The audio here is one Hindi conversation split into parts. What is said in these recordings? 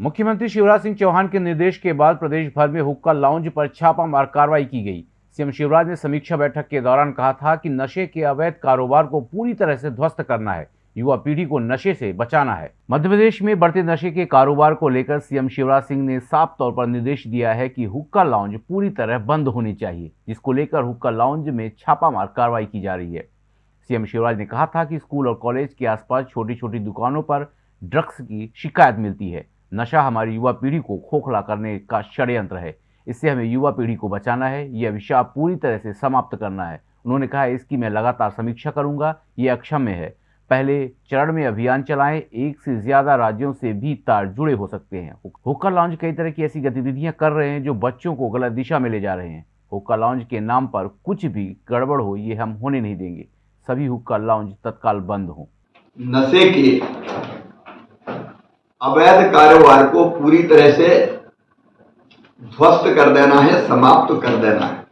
मुख्यमंत्री शिवराज सिंह चौहान के निर्देश के बाद प्रदेश भर में हुक्का लाउंज पर छापामार कार्रवाई की गई। सीएम शिवराज ने समीक्षा बैठक के दौरान कहा था कि नशे के अवैध कारोबार को पूरी तरह से ध्वस्त करना है, युवा पीढ़ी को नशे से बचाना है। मध्य प्रदेश में बढ़ते नशे के कारोबार को लेकर सीएम शिवराज सिंह ने साफ़ तौर पर निर्देश दिया है कि हुक्का लाउंज पूरी तरह बंद होनी चाहिए, जिसको लेकर हुक्का लाउंज में छापामार कार्रवाई की जा रही है। सीएम शिवराज ने कहा था कि स्कूल और कॉलेज के आसपास छोटी छोटी दुकानों पर ड्रग्स की शिकायत मिलती है। नशा हमारी युवा पीढ़ी को खोखला करने का षड्यंत्र है। इससे हमें युवा पीढ़ी को बचाना है, यह अभिशाप पूरी तरह से समाप्त करना है। उन्होंने कहा, इसकी मैं लगातार समीक्षा करूँगा, ये अक्षम्य है। पहले चरण में अभियान चलाएँ, एक से ज़्यादा राज्यों से भी तार जुड़े हो सकते हैं। हुक्का लॉन्च कई तरह की ऐसी गतिविधियाँ कर रहे हैं, जो बच्चों को गलत दिशा में ले जा रहे हैं। हुक्का लॉन्च के नाम पर कुछ भी गड़बड़ हो, ये हम होने नहीं देंगे। सभी हुक्का लॉन्च तत्काल बंद हो। नशे के अवैध कारोबार को पूरी तरह से ध्वस्त कर देना है, समाप्त कर देना है।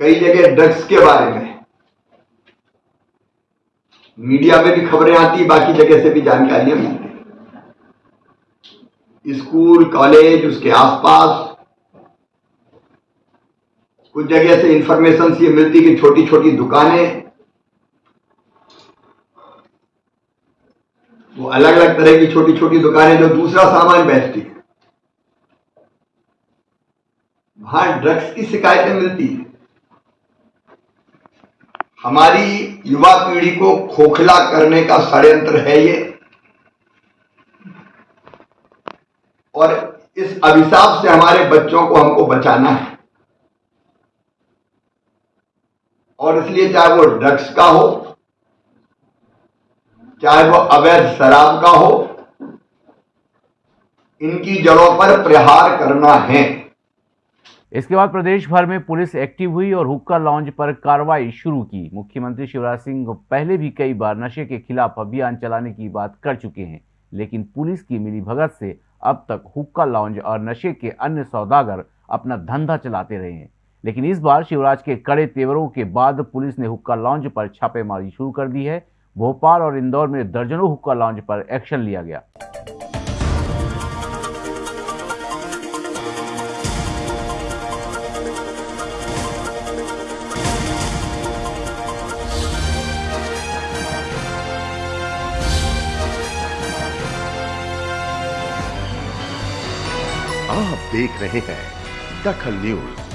कई जगह ड्रग्स के बारे में। मीडिया में भी खबरें आती बाकी जगह से भी जानकारियाँ मिलती स्कूल, कॉलेज, उसके आसपास। कुछ जगह से इंफॉर्मेशन ये मिलती कि छोटी छोटी दुकानें वो अलग अलग तरह की छोटी छोटी दुकानें जो दूसरा सामान बेचती है। वहाँ ड्रग्स की शिकायतें मिलती है। हमारी युवा पीढ़ी को खोखला करने का षड्यंत्र है ये। और इस अभिशाप से हमारे बच्चों को हमको बचाना है। और इसलिए चाहे वो ड्रग्स का हो चाहे वो अवैध शराब का हो, इनकी जड़ों पर प्रहार करना है। इसके बाद प्रदेश भर में पुलिस एक्टिव हुई और हुक्का लॉन्च पर कार्रवाई शुरू की। मुख्यमंत्री शिवराज सिंह पहले भी कई बार नशे के खिलाफ अभियान चलाने की बात कर चुके हैं, लेकिन पुलिस की मिली भगत से अब तक हुक्का लॉन्च और नशे के अन्य सौदागर अपना धंधा चलाते रहे हैं। लेकिन इस बार शिवराज के कड़े तेवरों के बाद पुलिस ने हुक्का लॉन्च पर छापेमारी शुरू कर दी है भोपाल और इंदौर में दर्जनों हुक्का लॉन्च पर एक्शन लिया गया। आप देख रहे हैं दखल न्यूज़।